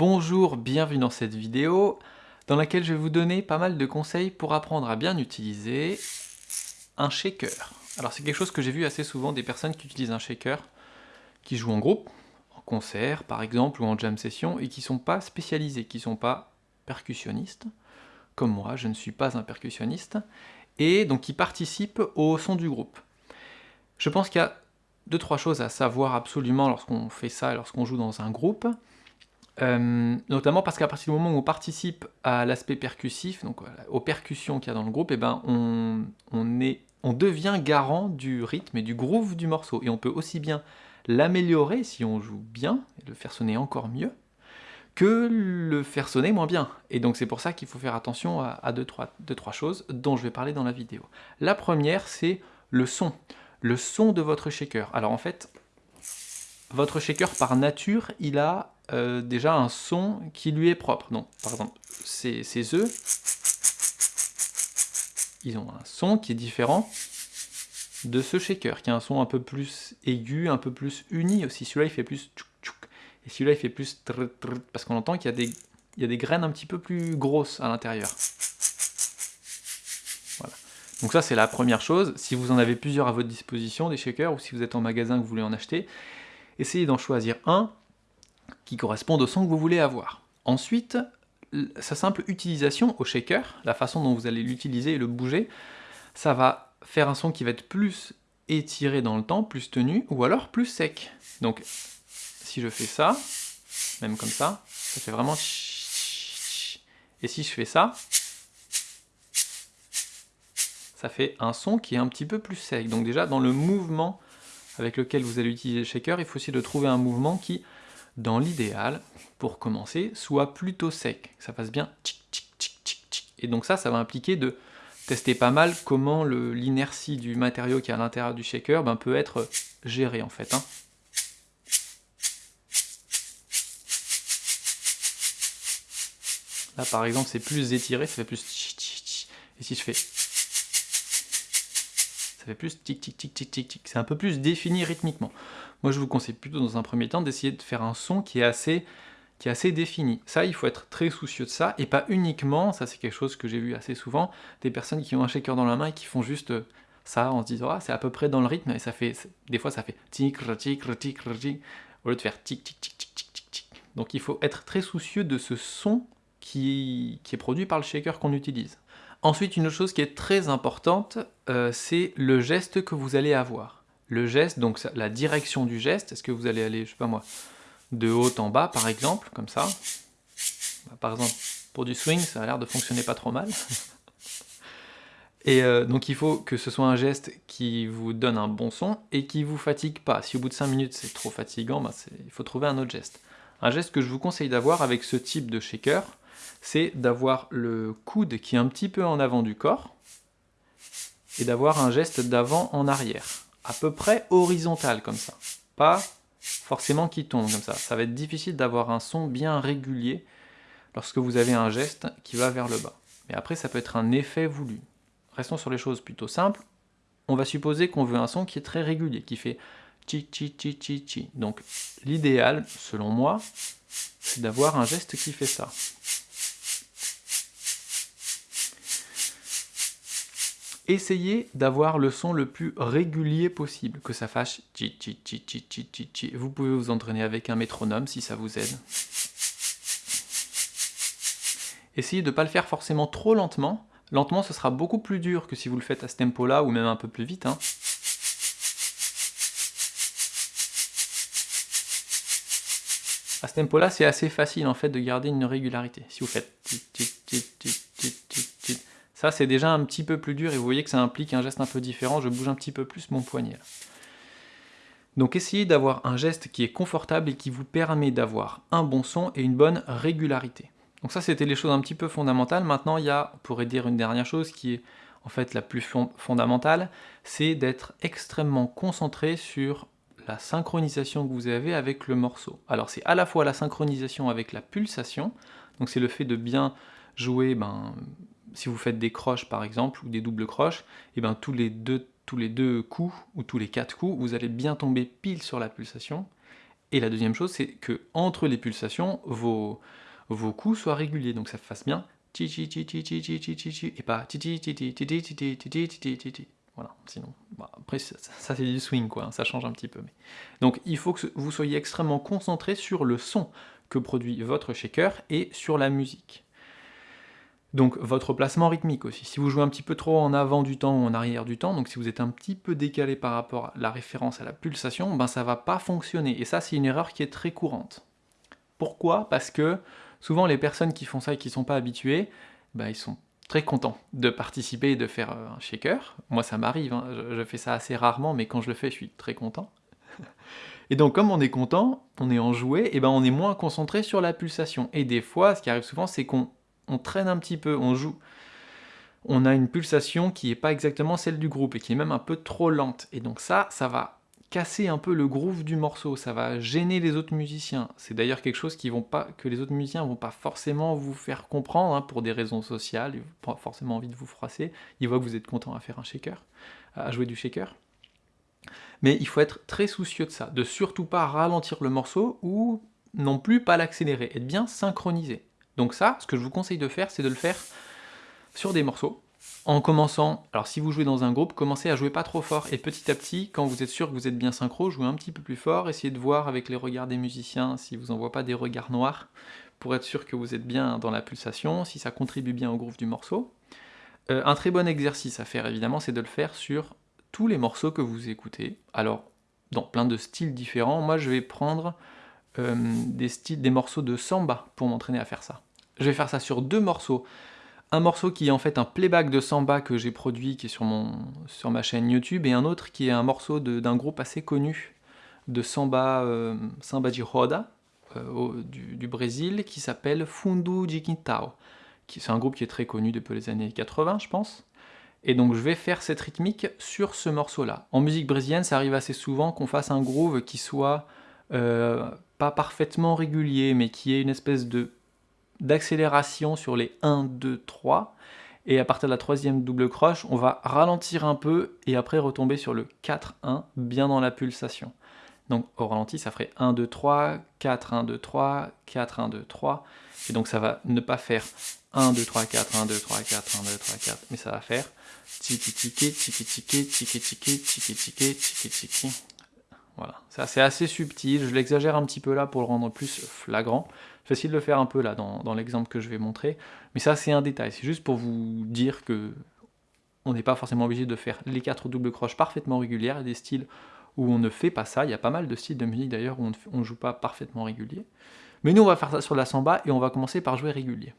Bonjour, bienvenue dans cette vidéo dans laquelle je vais vous donner pas mal de conseils pour apprendre à bien utiliser un shaker. Alors c'est quelque chose que j'ai vu assez souvent des personnes qui utilisent un shaker, qui jouent en groupe, en concert par exemple, ou en jam session, et qui sont pas spécialisés, qui sont pas percussionnistes, comme moi, je ne suis pas un percussionniste, et donc qui participent au son du groupe. Je pense qu'il y a deux, trois choses à savoir absolument lorsqu'on fait ça, lorsqu'on joue dans un groupe. Euh, notamment parce qu'à partir du moment où on participe à l'aspect percussif, donc aux percussions qu'il y a dans le groupe, eh ben on, est, on devient garant du rythme et du groove du morceau. Et on peut aussi bien l'améliorer si on joue bien, et le faire sonner encore mieux, que le faire sonner moins bien. Et donc c'est pour ça qu'il faut faire attention à, deux, trois, deux, trois choses dont je vais parler dans la vidéo. La première, c'est le son. Le son de votre shaker. Alors en fait, votre shaker par nature, il a euh, déjà un son qui lui est propre. Donc, par exemple, ces, œufs, ils ont un son qui est différent de ce shaker, qui a un son un peu plus aigu, un peu plus uni aussi. Celui-là, il fait plus tchouk tchouk, et celui-là, il fait plus parce qu'on entend qu'il y, a des, y a des graines un petit peu plus grosses à l'intérieur. Voilà. Donc ça, c'est la première chose. Si vous en avez plusieurs à votre disposition, des shakers, ou si vous êtes en magasin que vous voulez en acheter, essayez d'en choisir un qui correspondent au son que vous voulez avoir. Ensuite, sa simple utilisation au shaker, la façon dont vous allez l'utiliser et le bouger, ça va faire un son qui va être plus étiré dans le temps, plus tenu, ou alors plus sec. Donc, si je fais ça, même comme ça, ça fait vraiment... Et si je fais ça, ça fait un son qui est un petit peu plus sec. Donc déjà, dans le mouvement avec lequel vous allez utiliser le shaker, il faut aussi de trouver un mouvement qui dans l'idéal, pour commencer, soit plutôt sec, que ça fasse bien tchic tchic tchic tchic tchic. Et donc ça, ça va impliquer de tester pas mal comment l'inertie du matériau qui est à l'intérieur du shaker ben, peut être géré en fait. Hein. Là par exemple c'est plus étiré, ça fait plus et si je fais ça fait plus tic tic tic tic tic tic, c'est un peu plus défini rythmiquement. Moi, je vous conseille plutôt dans un premier temps d'essayer de faire un son qui est assez qui est assez défini. Ça, il faut être très soucieux de ça, et pas uniquement, ça c'est quelque chose que j'ai vu assez souvent, des personnes qui ont un shaker dans la main et qui font juste euh, ça en se disant ah c'est à peu près dans le rythme, et ça fait, des fois ça fait tic tic tic tic, au lieu de faire tic tic tic tic tic tic tic. Donc il faut être très soucieux de ce son qui, qui est produit par le shaker qu'on utilise. Ensuite, une autre chose qui est très importante, euh, c'est le geste que vous allez avoir le geste, donc la direction du geste, est-ce que vous allez aller, je sais pas moi, de haut en bas par exemple, comme ça bah, Par exemple, pour du swing, ça a l'air de fonctionner pas trop mal. Et euh, donc il faut que ce soit un geste qui vous donne un bon son et qui vous fatigue pas. Si au bout de 5 minutes c'est trop fatigant, bah, il faut trouver un autre geste. Un geste que je vous conseille d'avoir avec ce type de shaker, c'est d'avoir le coude qui est un petit peu en avant du corps et d'avoir un geste d'avant en arrière à peu près horizontal comme ça, pas forcément qui tombe comme ça. Ça va être difficile d'avoir un son bien régulier lorsque vous avez un geste qui va vers le bas. Mais après, ça peut être un effet voulu. Restons sur les choses plutôt simples. On va supposer qu'on veut un son qui est très régulier, qui fait chi chi chi chi chi. Donc l'idéal, selon moi, c'est d'avoir un geste qui fait ça. Essayez d'avoir le son le plus régulier possible, que ça fasse chi chi chi chi chi chi chi. Vous pouvez vous entraîner avec un métronome si ça vous aide. Essayez de ne pas le faire forcément trop lentement. Lentement, ce sera beaucoup plus dur que si vous le faites à ce tempo-là, ou même un peu plus vite. Hein. À ce tempo-là, c'est assez facile en fait de garder une régularité. Si vous faites ça, c'est déjà un petit peu plus dur et vous voyez que ça implique un geste un peu différent. Je bouge un petit peu plus mon poignet. Donc essayez d'avoir un geste qui est confortable et qui vous permet d'avoir un bon son et une bonne régularité. Donc ça, c'était les choses un petit peu fondamentales. Maintenant, il y a, on pourrait dire une dernière chose qui est en fait la plus fondamentale, c'est d'être extrêmement concentré sur la synchronisation que vous avez avec le morceau. Alors c'est à la fois la synchronisation avec la pulsation, donc c'est le fait de bien jouer ben, si vous faites des croches par exemple, ou des doubles croches, et eh bien tous les, deux, tous les deux coups, ou tous les quatre coups, vous allez bien tomber pile sur la pulsation, Et la deuxième chose, c'est que entre les pulsations, vos, vos coups soient réguliers, donc ça fasse bien et pas voilà, sinon, après ça, c'est du swing quoi, ça change un petit peu. Donc il faut que vous soyez extrêmement concentré sur le son que produit votre shaker et sur la musique. Donc votre placement rythmique aussi. Si vous jouez un petit peu trop en avant du temps ou en arrière du temps, donc si vous êtes un petit peu décalé par rapport à la référence à la pulsation, ben ça va pas fonctionner. Et ça c'est une erreur qui est très courante. Pourquoi? Parce que souvent les personnes qui font ça et qui sont pas habituées, ben, ils sont très contents de participer et de faire euh, un shaker. Moi ça m'arrive, hein. je, fais ça assez rarement, mais quand je le fais je suis très content. Et donc comme on est content, on est enjoué, et ben on est moins concentré sur la pulsation. Et des fois, ce qui arrive souvent, c'est qu'on on traîne un petit peu, on joue, on a une pulsation qui n'est pas exactement celle du groupe et qui est même un peu trop lente. Et donc ça, ça va casser un peu le groove du morceau, ça va gêner les autres musiciens. C'est d'ailleurs quelque chose qui vont pas, que les autres musiciens vont pas forcément vous faire comprendre hein, pour des raisons sociales, ils n'ont pas forcément envie de vous froisser, ils voient que vous êtes content à faire un shaker, à jouer du shaker. Mais il faut être très soucieux de ça, de surtout pas ralentir le morceau ou non plus pas l'accélérer, être bien synchronisé. Donc ça, ce que je vous conseille de faire, c'est de le faire sur des morceaux, en commençant, alors si vous jouez dans un groupe, commencez à jouer pas trop fort, et petit à petit, quand vous êtes sûr que vous êtes bien synchro, jouez un petit peu plus fort, essayez de voir avec les regards des musiciens si vous n'envoient pas des regards noirs, pour être sûr que vous êtes bien dans la pulsation, si ça contribue bien au groove du morceau. Euh, un très bon exercice à faire évidemment, c'est de le faire sur tous les morceaux que vous écoutez, alors dans plein de styles différents, moi je vais prendre euh, des, styles, des morceaux de samba pour m'entraîner à faire ça. Je vais faire ça sur deux morceaux. Un morceau qui est en fait un playback de samba que j'ai produit, qui est sur, mon, sur ma chaîne YouTube, et un autre qui est un morceau d'un groupe assez connu de samba, euh, samba de roda, euh, du, Brésil, qui s'appelle Fundu de. C'est un groupe qui est très connu depuis les années 80, je pense. Et donc je vais faire cette rythmique sur ce morceau-là. En musique brésilienne, ça arrive assez souvent qu'on fasse un groove qui soit euh, pas parfaitement régulier, mais qui ait une espèce de d'accélération sur les 1, 2, 3. Et à partir de la troisième double croche, on va ralentir un peu et après retomber sur le 4, 1, bien dans la pulsation. Donc au ralenti, ça ferait 1, 2, 3, 4, 1, 2, 3, 4, 1, 2, 3. Et donc ça va ne pas faire 1, 2, 3, 4, 1, 2, 3, 4, 1, 2, 3, 4, mais ça va faire tiki tiki tiki tiki tiki tiki tiki tiki tiki tiki. Voilà, c'est assez subtil, je l'exagère un petit peu là pour le rendre plus flagrant. Facile de le faire un peu là dans, l'exemple que je vais montrer, mais ça c'est un détail, c'est juste pour vous dire que on n'est pas forcément obligé de faire les quatre doubles croches parfaitement régulières, il y a des styles où on ne fait pas ça, il y a pas mal de styles de musique d'ailleurs où on ne joue pas parfaitement régulier. Mais nous on va faire ça sur la samba et on va commencer par jouer régulier.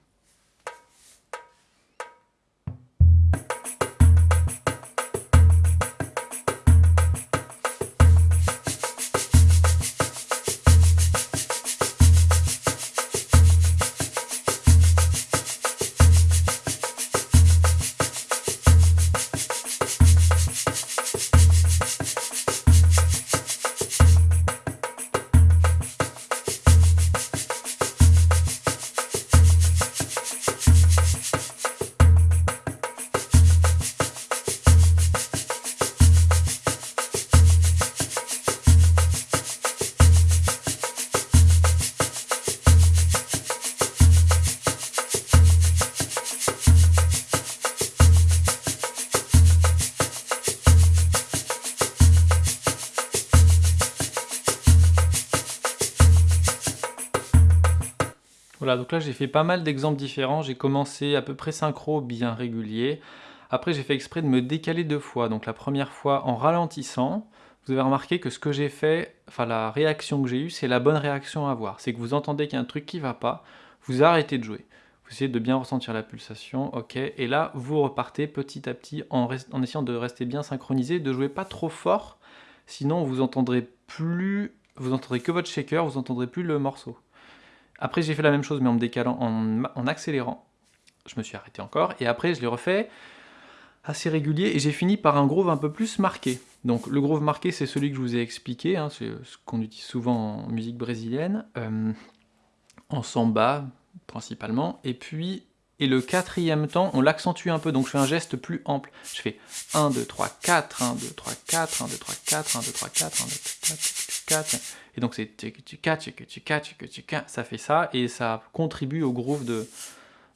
Voilà, donc là j'ai fait pas mal d'exemples différents, j'ai commencé à peu près synchro, bien régulier. Après j'ai fait exprès de me décaler deux fois, donc la première fois en ralentissant, vous avez remarqué que ce que j'ai fait, enfin la réaction que j'ai eue, c'est la bonne réaction à avoir. C'est que vous entendez qu'il y a un truc qui va pas, vous arrêtez de jouer. Vous essayez de bien ressentir la pulsation, ok, et là vous repartez petit à petit en, en essayant de rester bien synchronisé, de jouer pas trop fort, sinon vous entendrez plus, vous entendrez que votre shaker, vous entendrez plus le morceau. Après, j'ai fait la même chose, mais en me décalant, en, accélérant. Je me suis arrêté encore, et après, je l'ai refait assez régulier, et j'ai fini par un groove un peu plus marqué. Donc le groove marqué, c'est celui que je vous ai expliqué, hein, c'est ce qu'on utilise souvent en musique brésilienne, euh, en samba principalement, et puis, et le quatrième temps, on l'accentue un peu, donc je fais un geste plus ample. Je fais 1, 2, 3, 4, 1, 2, 3, 4, 1, 2, 3, 4, 1, 2, 3, 4, 1, 2, 3, 4, Et donc c'est tchika, tchika, tchika, tchika, tchika, ça fait ça, et ça contribue au groove de,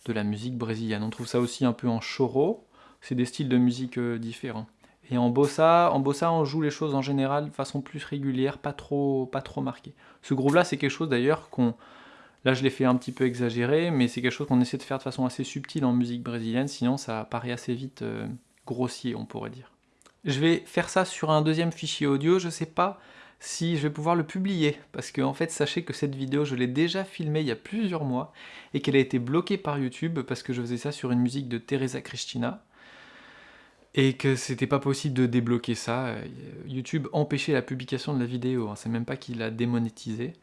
de la musique brésilienne. On trouve ça aussi un peu en choro, c'est des styles de musique euh, différents. Et en bossa, en bossa, on joue les choses en général de façon plus régulière, pas trop, pas trop marquée. Ce groove-là, c'est quelque chose d'ailleurs qu'on... Là, je l'ai fait un petit peu exagéré, mais c'est quelque chose qu'on essaie de faire de façon assez subtile en musique brésilienne, sinon ça paraît assez vite euh, grossier, on pourrait dire. Je vais faire ça sur un deuxième fichier audio, je sais pas si je vais pouvoir le publier, parce que en fait, sachez que cette vidéo, je l'ai déjà filmée il y a plusieurs mois, et qu'elle a été bloquée par YouTube, parce que je faisais ça sur une musique de Teresa Cristina, et que c'était pas possible de débloquer ça. YouTube empêchait la publication de la vidéo, hein. c'est même pas qu'il l'a démonétisé.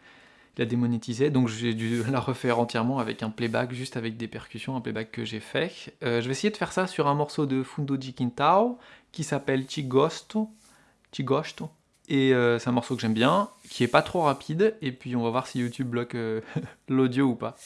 Il a démonétisé, donc j'ai dû la refaire entièrement avec un playback, juste avec des percussions, un playback que j'ai fait. Euh, je vais essayer de faire ça sur un morceau de Fundo de Quintao, qui s'appelle Chigosto, Chigosto, et euh, c'est un morceau que j'aime bien, qui est pas trop rapide, et puis on va voir si YouTube bloque euh, l'audio ou pas.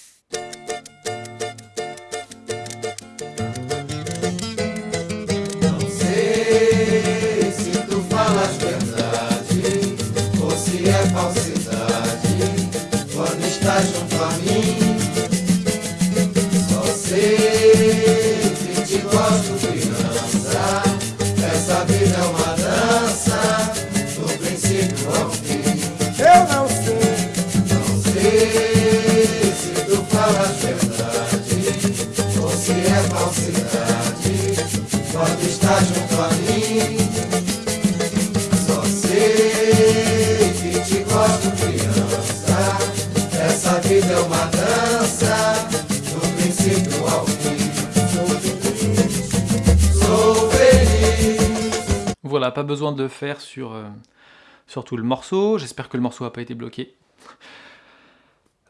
Voilà, pas besoin de faire sur, euh, sur tout le morceau. J'espère que le morceau n'a pas été bloqué.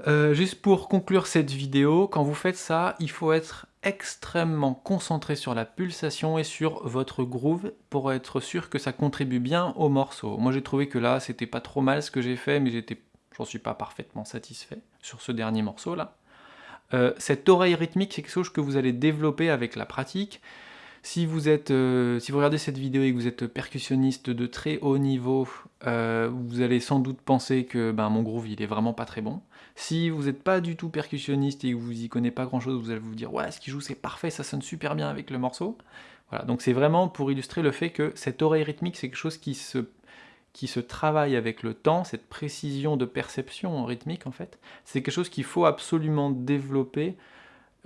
Euh, juste pour conclure cette vidéo, quand vous faites ça, il faut être extrêmement concentré sur la pulsation et sur votre groove pour être sûr que ça contribue bien au morceau. Moi j'ai trouvé que là c'était pas trop mal ce que j'ai fait, mais j'en suis pas parfaitement satisfait sur ce dernier morceau là. Euh, cette oreille rythmique c'est quelque chose que vous allez développer avec la pratique. Si vous, êtes, euh, si regardez cette vidéo et que vous êtes percussionniste de très haut niveau, euh, vous allez sans doute penser que ben, mon groove il est vraiment pas très bon. Si vous n'êtes pas du tout percussionniste et que vous y connaissez pas grand chose, vous allez vous dire ouais ce qu'il joue c'est parfait, ça sonne super bien avec le morceau. Voilà, donc c'est vraiment pour illustrer le fait que cette oreille rythmique c'est quelque chose qui se, qui se travaille avec le temps, cette précision de perception rythmique en fait, c'est quelque chose qu'il faut absolument développer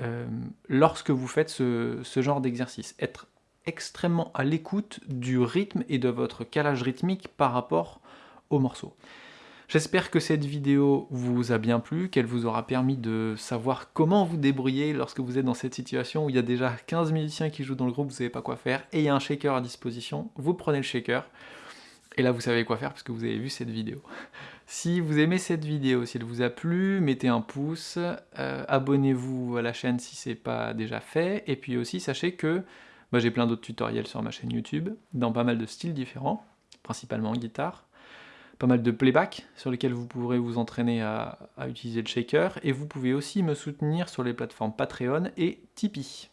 euh, lorsque vous faites ce, genre d'exercice. Être extrêmement à l'écoute du rythme et de votre calage rythmique par rapport au morceau. J'espère que cette vidéo vous a bien plu, qu'elle vous aura permis de savoir comment vous débrouiller lorsque vous êtes dans cette situation où il y a déjà 15 musiciens qui jouent dans le groupe, vous savez pas quoi faire, et il y a un shaker à disposition, vous prenez le shaker, et là, vous savez quoi faire parce que vous avez vu cette vidéo. Si vous aimez cette vidéo, si elle vous a plu, mettez un pouce, euh, abonnez-vous à la chaîne si ce n'est pas déjà fait, et puis aussi sachez que bah, j'ai plein d'autres tutoriels sur ma chaîne YouTube, dans pas mal de styles différents, principalement en guitare, pas mal de playback sur lesquels vous pourrez vous entraîner à utiliser le shaker, et vous pouvez aussi me soutenir sur les plateformes Patreon et Tipeee.